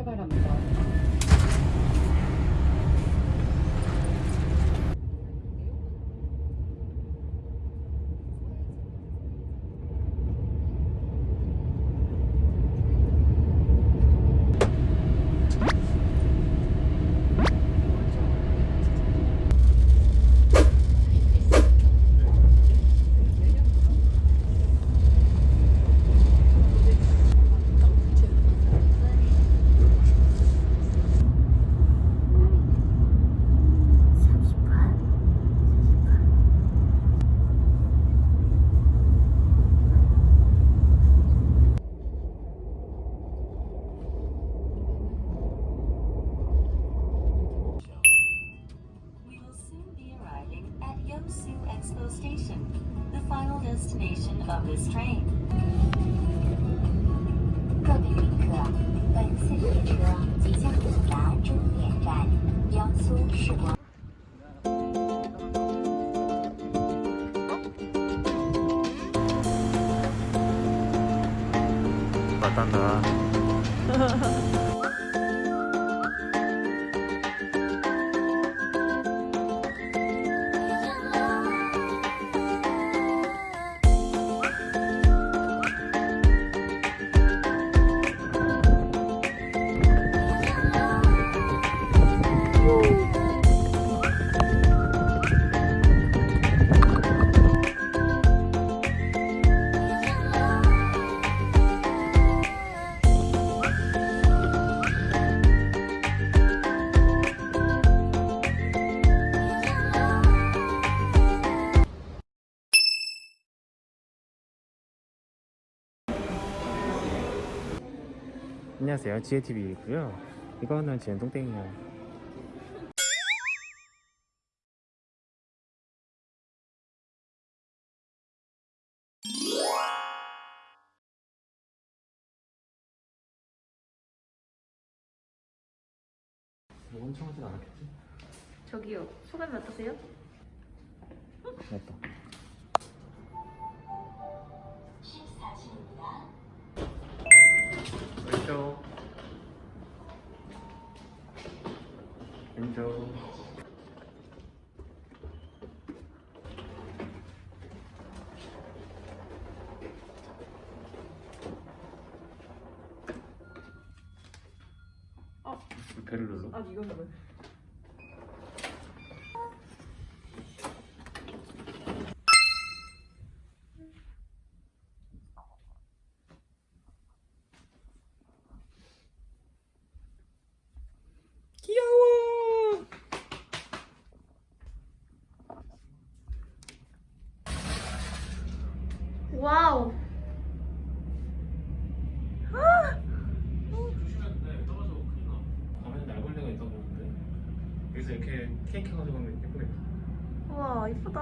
llegar a mí. 好各位旅客，本次列车即将抵达终点站江苏市广。把蛋壳。안녕하세요. 지혜TV이고요. 이거는 지혜똥땡이에요. 뭐 엄청 하진 않았겠지? 저기요 소감이 어떠세요? 맞다. 왼쪽. 어. 배를 눌러? 아 이건 뭐야? 귀여워. 와우 밤에 날벌레가 있다고 보는데 여기서 이렇게 케이크 가지고 가면 예쁘겠다. 우 와 이쁘다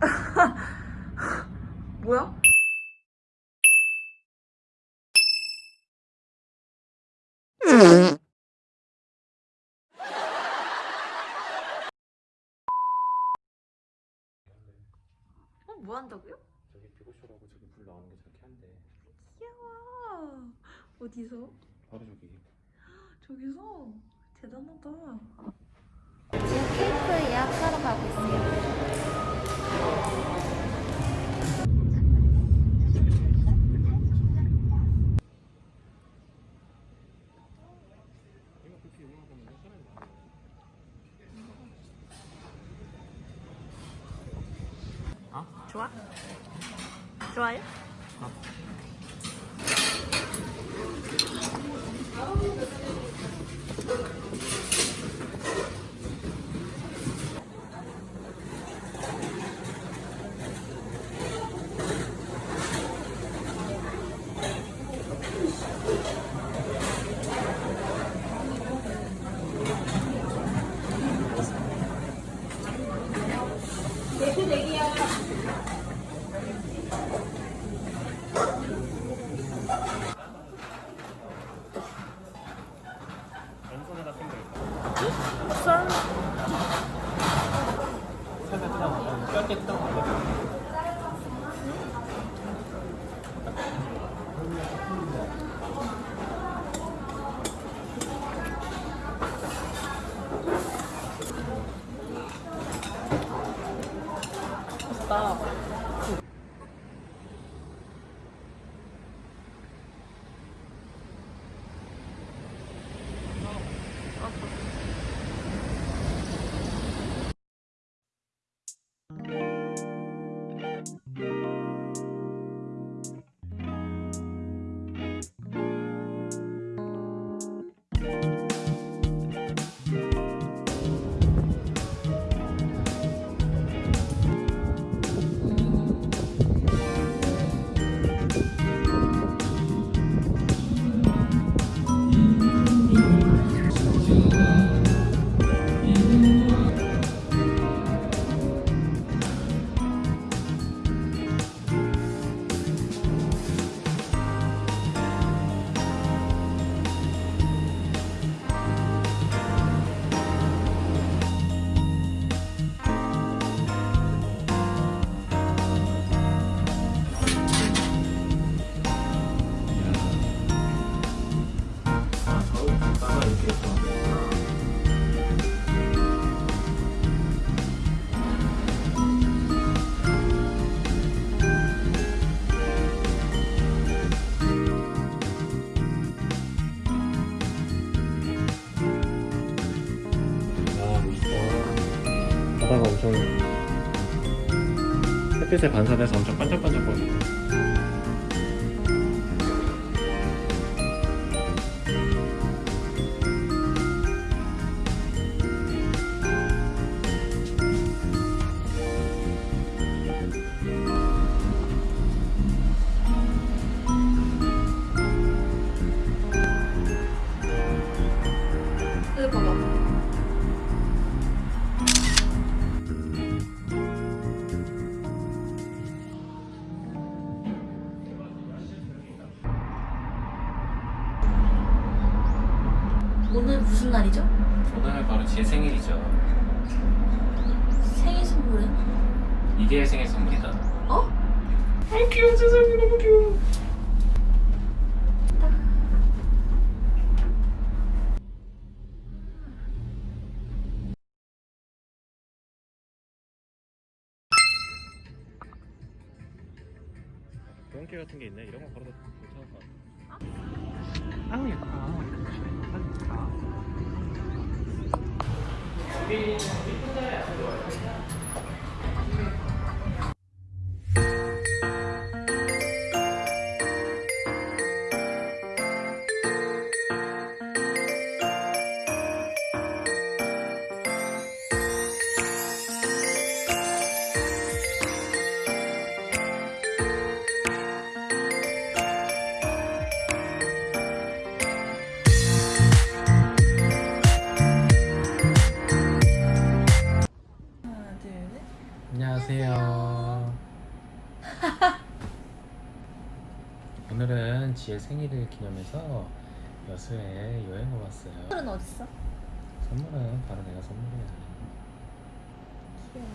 뭐야? 어? 뭐 한다고요? 저기 비고쇼라고 저기 불 나오는 게 저렇게 한대. 귀여워 어디서? 바로 저기. 저기서? 대단하다 지금 케이크 예약하러 가고 있어요. 좋아? 좋아요? 왼 Thank you. 햇빛에 반사돼서 엄청 반짝반짝 무슨 날이죠? 오늘 바로 제 생일이죠. 생일 선물은? 이게 생일 선물이다. 어? 아 귀여워 세상에 너무 귀여워. 동계 같은 게 있네. 이런 거 걸어도 괜찮을 것 같아. 아우 예뻐. 하나, 지혜 생일을 기념해서 여수에 여행을 왔어요. 선물은 어딨어? 선물은 바로 내가 선물이야. 귀여워.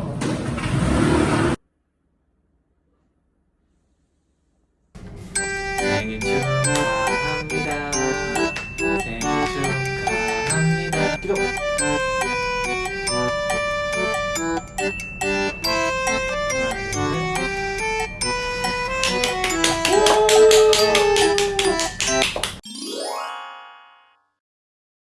Come on.